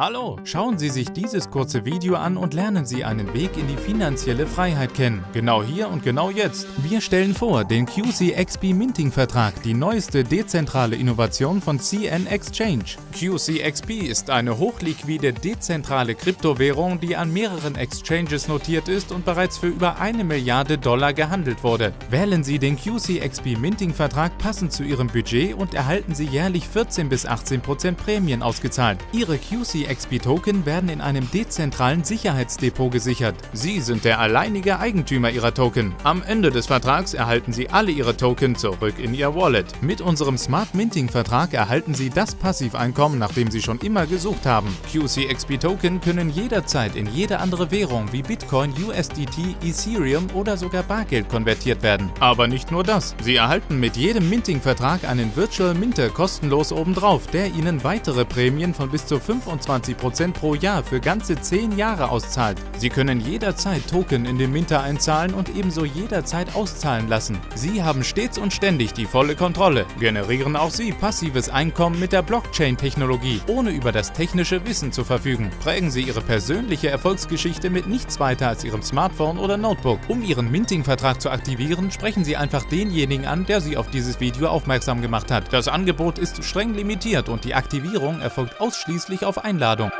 Hallo, schauen Sie sich dieses kurze Video an und lernen Sie einen Weg in die finanzielle Freiheit kennen. Genau hier und genau jetzt. Wir stellen vor den QCXP Minting Vertrag, die neueste dezentrale Innovation von CN Exchange. QCXP ist eine hochliquide dezentrale Kryptowährung, die an mehreren Exchanges notiert ist und bereits für über eine Milliarde Dollar gehandelt wurde. Wählen Sie den QCXP Minting Vertrag passend zu Ihrem Budget und erhalten Sie jährlich 14 bis 18 Prozent Prämien ausgezahlt. Ihre QC die XP-Token werden in einem dezentralen Sicherheitsdepot gesichert. Sie sind der alleinige Eigentümer Ihrer Token. Am Ende des Vertrags erhalten Sie alle Ihre Token zurück in Ihr Wallet. Mit unserem Smart Minting-Vertrag erhalten Sie das Passiveinkommen, nach dem Sie schon immer gesucht haben. QCXP-Token können jederzeit in jede andere Währung wie Bitcoin, USDT, Ethereum oder sogar Bargeld konvertiert werden. Aber nicht nur das. Sie erhalten mit jedem Minting-Vertrag einen Virtual Minter kostenlos obendrauf, der Ihnen weitere Prämien von bis zu 25 25% pro Jahr für ganze 10 Jahre auszahlt. Sie können jederzeit Token in den Minter einzahlen und ebenso jederzeit auszahlen lassen. Sie haben stets und ständig die volle Kontrolle, generieren auch Sie passives Einkommen mit der Blockchain-Technologie, ohne über das technische Wissen zu verfügen. Prägen Sie Ihre persönliche Erfolgsgeschichte mit nichts weiter als Ihrem Smartphone oder Notebook. Um Ihren Minting-Vertrag zu aktivieren, sprechen Sie einfach denjenigen an, der Sie auf dieses Video aufmerksam gemacht hat. Das Angebot ist streng limitiert und die Aktivierung erfolgt ausschließlich auf Einladung.